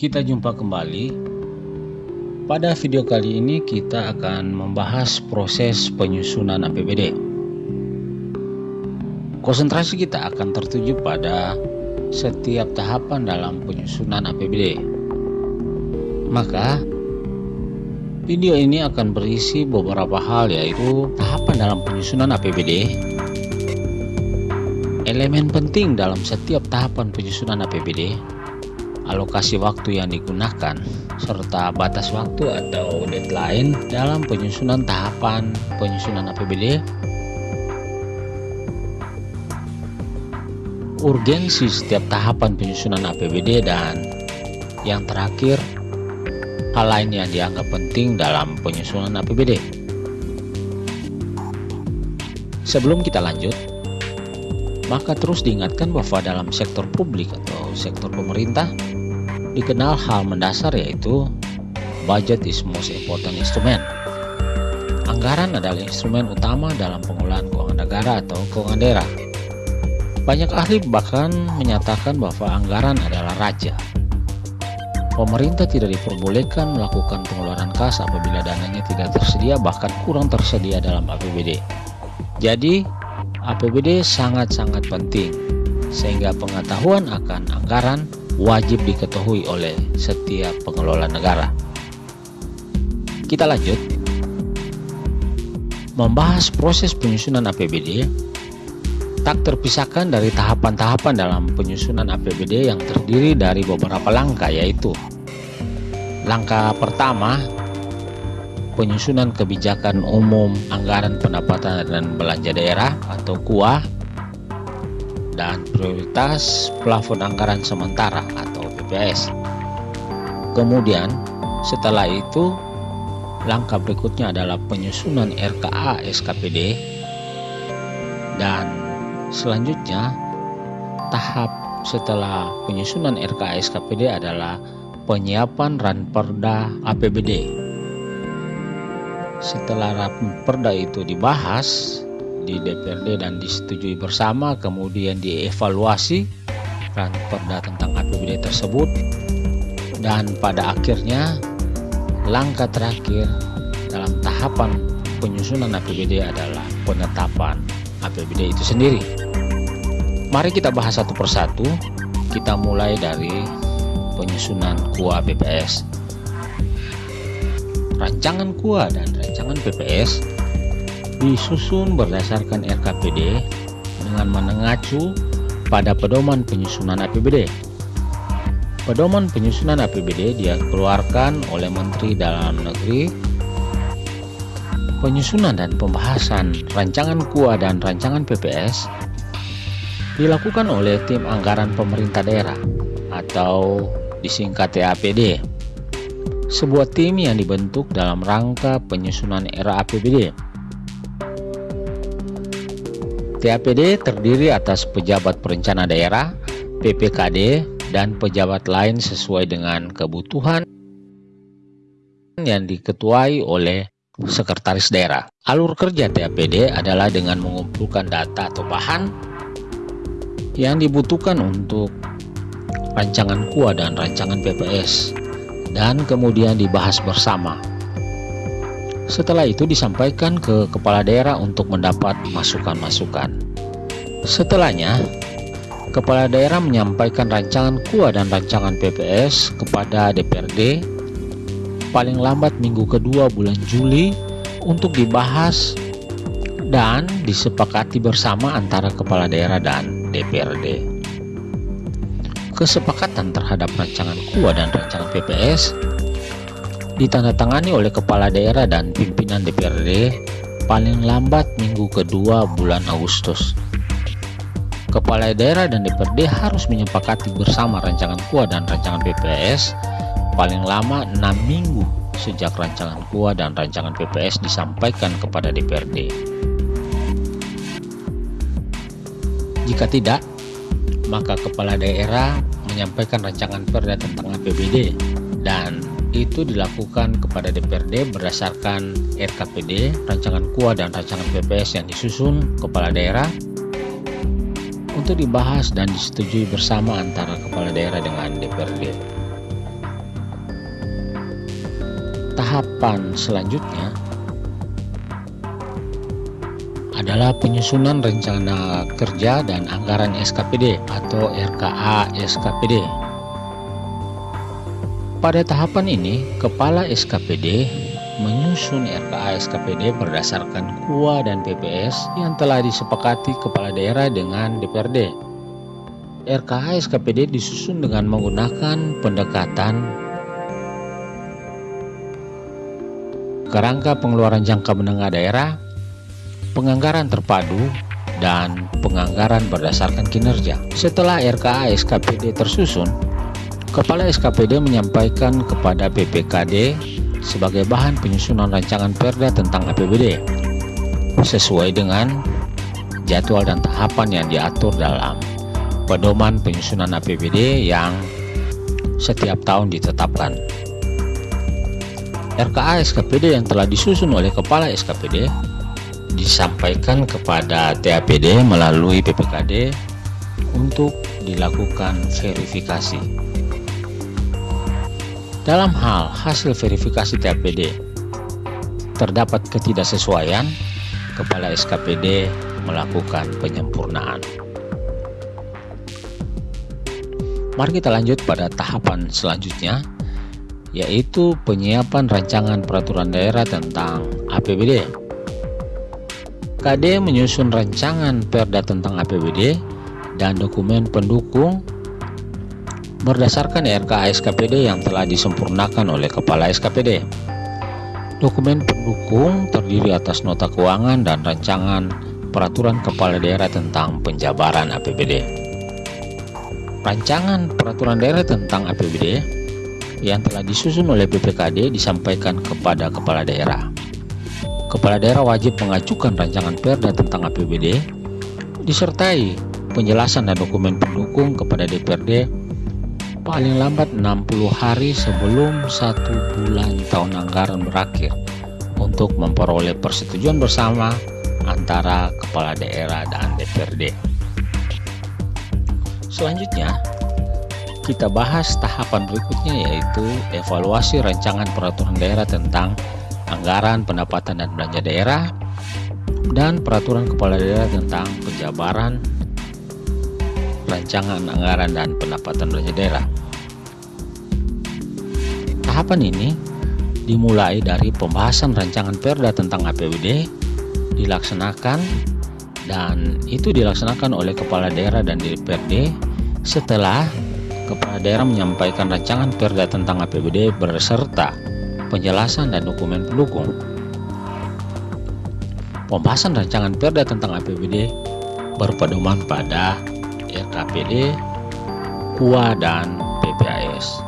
Kita jumpa kembali. Pada video kali ini kita akan membahas proses penyusunan APBD. Konsentrasi kita akan tertuju pada setiap tahapan dalam penyusunan APBD. Maka video ini akan berisi beberapa hal yaitu tahapan dalam penyusunan APBD, elemen penting dalam setiap tahapan penyusunan APBD, alokasi waktu yang digunakan, serta batas waktu atau deadline dalam penyusunan tahapan penyusunan APBD, urgensi setiap tahapan penyusunan APBD, dan yang terakhir, hal lain yang dianggap penting dalam penyusunan APBD. Sebelum kita lanjut, maka terus diingatkan bahwa dalam sektor publik atau sektor pemerintah, dikenal hal mendasar yaitu budget is most important instrument. Anggaran adalah instrumen utama dalam pengelolaan keuangan negara atau keuangan daerah. Banyak ahli bahkan menyatakan bahwa anggaran adalah raja. Pemerintah tidak diperbolehkan melakukan pengeluaran kas apabila dananya tidak tersedia bahkan kurang tersedia dalam APBD. Jadi, APBD sangat-sangat penting sehingga pengetahuan akan anggaran wajib diketahui oleh setiap pengelola negara. Kita lanjut. Membahas proses penyusunan APBD tak terpisahkan dari tahapan-tahapan dalam penyusunan APBD yang terdiri dari beberapa langkah yaitu Langkah pertama penyusunan kebijakan umum anggaran pendapatan dan belanja daerah atau KUA dan prioritas plafon anggaran sementara atau PPS. Kemudian setelah itu langkah berikutnya adalah penyusunan RKA SKPD dan selanjutnya tahap setelah penyusunan RKA SKPD adalah penyiapan Ranperda APBD. Setelah Ranperda itu dibahas, di DPRD dan disetujui bersama kemudian dievaluasi perda tentang APBD tersebut. Dan pada akhirnya langkah terakhir dalam tahapan penyusunan APBD adalah penetapan APBD itu sendiri. Mari kita bahas satu persatu. Kita mulai dari penyusunan KUA BPS rancangan KUA dan rancangan BPS disusun berdasarkan RKPD dengan mengacu pada pedoman penyusunan APBD. Pedoman penyusunan APBD dikeluarkan oleh Menteri Dalam Negeri. Penyusunan dan pembahasan rancangan KUA dan rancangan PPS dilakukan oleh tim anggaran pemerintah daerah atau disingkat TAPD. Sebuah tim yang dibentuk dalam rangka penyusunan era APBD TAPD terdiri atas pejabat perencana daerah, PPKD, dan pejabat lain sesuai dengan kebutuhan yang diketuai oleh sekretaris daerah. Alur kerja TAPD adalah dengan mengumpulkan data atau bahan yang dibutuhkan untuk rancangan KUA dan rancangan PPS dan kemudian dibahas bersama setelah itu disampaikan ke kepala daerah untuk mendapat masukan-masukan. Setelahnya, kepala daerah menyampaikan rancangan KUA dan rancangan PPS kepada DPRD paling lambat minggu kedua bulan Juli untuk dibahas dan disepakati bersama antara kepala daerah dan DPRD. Kesepakatan terhadap rancangan KUA dan rancangan PPS ditandatangani oleh kepala daerah dan pimpinan DPRD paling lambat minggu kedua bulan Agustus. Kepala daerah dan DPRD harus menyepakati bersama rancangan KUA dan rancangan PPS paling lama 6 minggu sejak rancangan KUA dan rancangan PPS disampaikan kepada DPRD. Jika tidak, maka kepala daerah menyampaikan rancangan perda tentang APBD dan itu dilakukan kepada DPRD berdasarkan RKPD, rancangan KUA dan rancangan PPS yang disusun kepala daerah. untuk dibahas dan disetujui bersama antara kepala daerah dengan DPRD. Tahapan selanjutnya adalah penyusunan rencana kerja dan anggaran SKPD atau RKA SKPD. Pada tahapan ini, kepala SKPD menyusun RKA SKPD berdasarkan KUA dan PPS yang telah disepakati kepala daerah dengan DPRD. RKA SKPD disusun dengan menggunakan pendekatan kerangka pengeluaran jangka menengah daerah, penganggaran terpadu, dan penganggaran berdasarkan kinerja. Setelah RKA SKPD tersusun, Kepala SKPD menyampaikan kepada BPKD sebagai bahan penyusunan rancangan perda tentang APBD sesuai dengan jadwal dan tahapan yang diatur dalam pedoman penyusunan APBD yang setiap tahun ditetapkan. RKA SKPD yang telah disusun oleh Kepala SKPD disampaikan kepada TAPD melalui PPKD untuk dilakukan verifikasi. Dalam hal hasil verifikasi TAPD terdapat ketidaksesuaian, Kepala SKPD melakukan penyempurnaan. Mari kita lanjut pada tahapan selanjutnya yaitu penyiapan rancangan peraturan daerah tentang APBD. KD menyusun rancangan perda tentang APBD dan dokumen pendukung berdasarkan RKA SKPD yang telah disempurnakan oleh Kepala SKPD. Dokumen pendukung terdiri atas nota keuangan dan rancangan peraturan kepala daerah tentang penjabaran APBD. Rancangan peraturan daerah tentang APBD yang telah disusun oleh BPKD disampaikan kepada kepala daerah. Kepala daerah wajib mengajukan rancangan perda tentang APBD disertai penjelasan dan dokumen pendukung kepada DPRD paling lambat 60 hari sebelum satu bulan tahun anggaran berakhir untuk memperoleh persetujuan bersama antara kepala daerah dan DPRD. Selanjutnya, kita bahas tahapan berikutnya yaitu evaluasi rancangan peraturan daerah tentang anggaran pendapatan dan belanja daerah dan peraturan kepala daerah tentang penjabaran rancangan anggaran dan pendapatan belanja daerah. Tahapan ini dimulai dari pembahasan rancangan perda tentang APBD dilaksanakan dan itu dilaksanakan oleh kepala daerah dan DPRD setelah Kepala daerah menyampaikan rancangan perda tentang APBD berserta penjelasan dan dokumen pendukung. Pembahasan rancangan perda tentang APBD berpedoman pada RKPD, KUA, dan PPAS.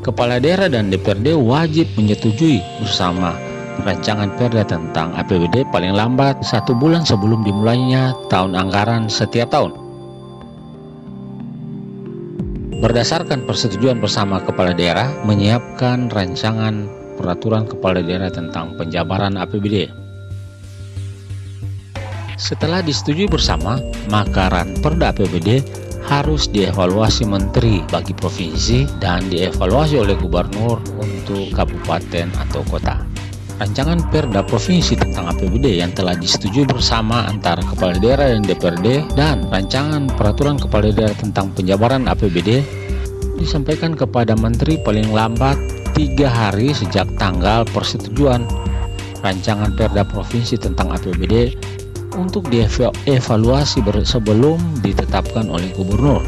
Kepala daerah dan DPRD wajib menyetujui bersama rancangan perda tentang APBD paling lambat satu bulan sebelum dimulainya tahun anggaran setiap tahun. Berdasarkan persetujuan bersama kepala daerah, menyiapkan rancangan peraturan kepala daerah tentang penjabaran APBD. Setelah disetujui bersama, maka Perda APBD harus dievaluasi menteri bagi provinsi dan dievaluasi oleh gubernur untuk kabupaten atau kota. Rancangan Perda Provinsi tentang APBD yang telah disetujui bersama antara Kepala Daerah dan DPRD dan Rancangan Peraturan Kepala Daerah tentang penjabaran APBD disampaikan kepada Menteri paling lambat tiga hari sejak tanggal persetujuan rancangan Perda Provinsi tentang APBD untuk dievaluasi sebelum ditetapkan oleh Gubernur.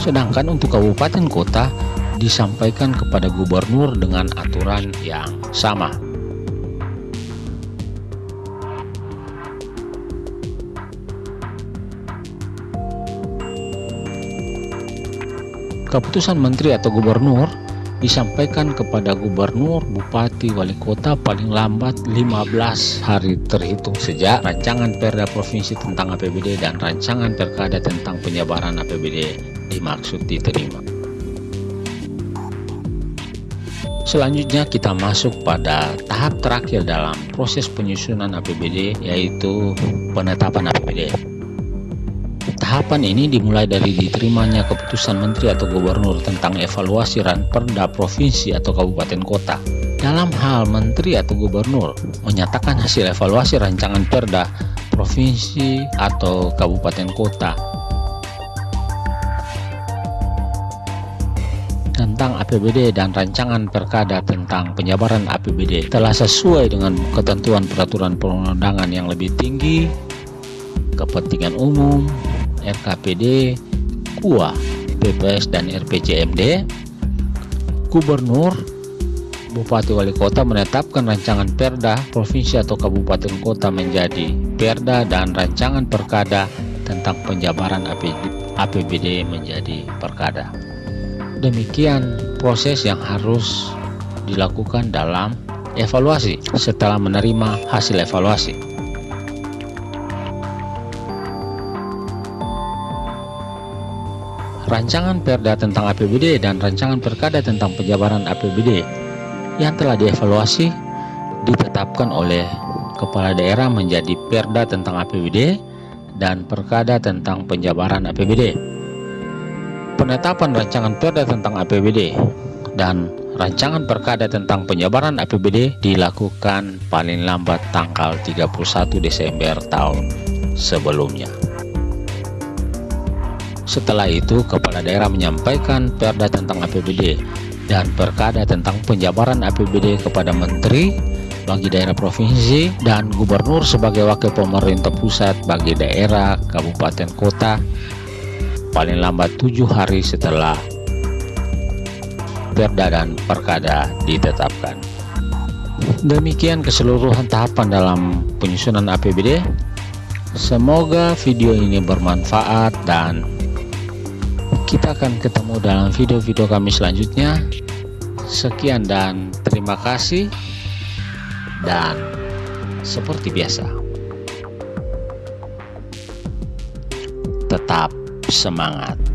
Sedangkan untuk kabupaten kota disampaikan kepada gubernur dengan aturan yang sama. Keputusan menteri atau gubernur disampaikan kepada gubernur, bupati, wali kota paling lambat 15 hari terhitung sejak rancangan perda provinsi tentang APBD dan rancangan perkada tentang penyebaran APBD dimaksud diterima. Selanjutnya kita masuk pada tahap terakhir dalam proses penyusunan APBD yaitu penetapan APBD. Tahapan ini dimulai dari diterimanya keputusan menteri atau gubernur tentang evaluasi ranperda provinsi atau kabupaten kota. Dalam hal menteri atau gubernur menyatakan hasil evaluasi rancangan perda provinsi atau kabupaten kota tentang APBD dan rancangan perkada tentang penjabaran APBD telah sesuai dengan ketentuan peraturan perundangan yang lebih tinggi, kepentingan umum, RKPD, KUA, PPS dan RPJMD, Gubernur, Bupati Wali Kota menetapkan rancangan perda provinsi atau kabupaten kota menjadi perda dan rancangan perkada tentang penjabaran APBD menjadi perkada. Demikian proses yang harus dilakukan dalam evaluasi setelah menerima hasil evaluasi. Rancangan Perda tentang APBD dan Rancangan Perkada tentang penjabaran APBD yang telah dievaluasi ditetapkan oleh Kepala Daerah menjadi Perda tentang APBD dan Perkada tentang penjabaran APBD penetapan rancangan perda tentang APBD dan rancangan perkada tentang penyebaran APBD dilakukan paling lambat tanggal 31 Desember tahun sebelumnya. Setelah itu, kepala daerah menyampaikan perda tentang APBD dan perkada tentang penjabaran APBD kepada menteri bagi daerah provinsi dan gubernur sebagai wakil pemerintah pusat bagi daerah, kabupaten, kota paling lambat tujuh hari setelah perda dan perkada ditetapkan. Demikian keseluruhan tahapan dalam penyusunan APBD. Semoga video ini bermanfaat dan kita akan ketemu dalam video-video kami selanjutnya. Sekian dan terima kasih. Dan seperti biasa, tetap semangat.